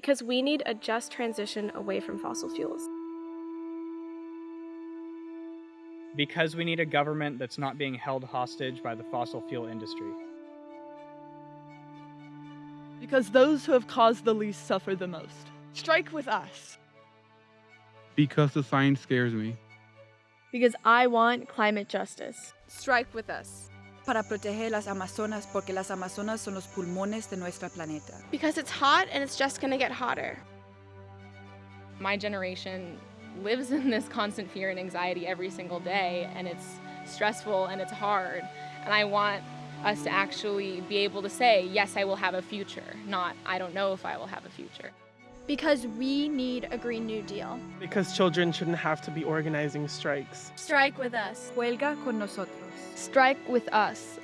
Because we need a just transition away from fossil fuels. Because we need a government that's not being held hostage by the fossil fuel industry. Because those who have caused the least suffer the most. Strike with us. Because the science scares me. Because I want climate justice. Strike with us. Para proteger las Amazonas porque las Amazonas son los pulmones de nuestra planeta. Because it's hot and it's just gonna get hotter. My generation lives in this constant fear and anxiety every single day, and it's stressful and it's hard. And I want us to actually be able to say, yes, I will have a future, not, I don't know if I will have a future. Because we need a Green New Deal. Because children shouldn't have to be organizing strikes. Strike with us. Huelga con nosotros. Strike with us.